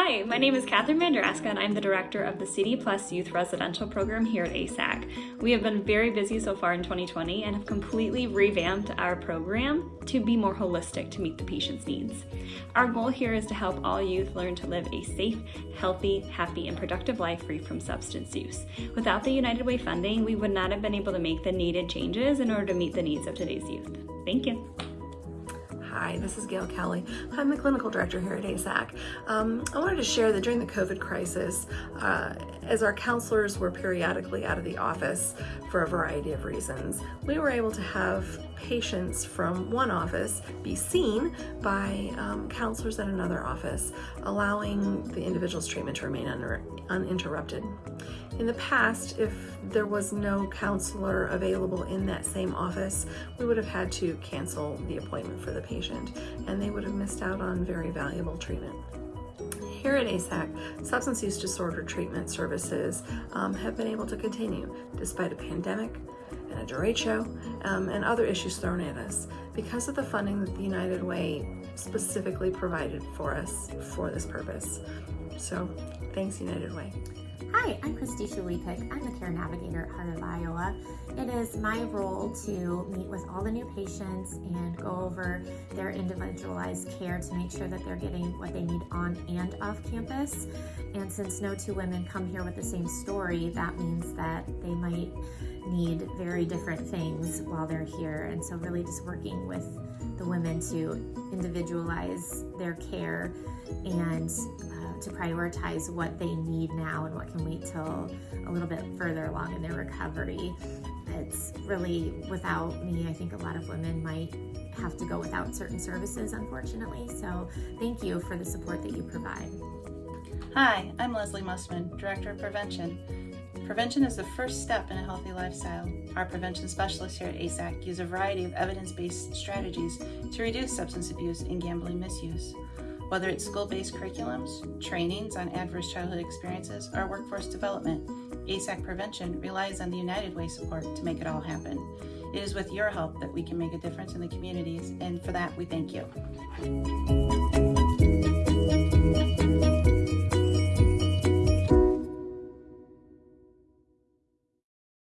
Hi, my name is Catherine Mandraska and I'm the director of the CD Plus Youth Residential Program here at ASAC. We have been very busy so far in 2020 and have completely revamped our program to be more holistic to meet the patient's needs. Our goal here is to help all youth learn to live a safe, healthy, happy, and productive life free from substance use. Without the United Way funding, we would not have been able to make the needed changes in order to meet the needs of today's youth. Thank you. Hi, this is Gail Kelly. I'm the clinical director here at ASAC. Um, I wanted to share that during the COVID crisis, uh, as our counselors were periodically out of the office for a variety of reasons, we were able to have patients from one office be seen by um, counselors at another office, allowing the individual's treatment to remain uninterrupted. In the past, if there was no counselor available in that same office, we would have had to cancel the appointment for the patient and they would have missed out on very valuable treatment. Here at ASAC, substance use disorder treatment services um, have been able to continue despite a pandemic and a derecho um, and other issues thrown at us because of the funding that the United Way specifically provided for us for this purpose. So thanks United Way. Hi, I'm Christy Shulepik. I'm the care navigator at Heart of Iowa. It is my role to meet with all the new patients and go over their individualized care to make sure that they're getting what they need on and off campus. And since no two women come here with the same story, that means that they might need very different things while they're here. And so really just working with the women to individualize their care and uh, to prioritize what they need now and what can wait till a little bit further along in their recovery. It's really, without me, I think a lot of women might have to go without certain services, unfortunately. So thank you for the support that you provide. Hi, I'm Leslie Mussman, Director of Prevention. Prevention is the first step in a healthy lifestyle. Our prevention specialists here at ASAC use a variety of evidence-based strategies to reduce substance abuse and gambling misuse. Whether it's school-based curriculums, trainings on adverse childhood experiences, or workforce development, ASAC Prevention relies on the United Way support to make it all happen. It is with your help that we can make a difference in the communities, and for that we thank you.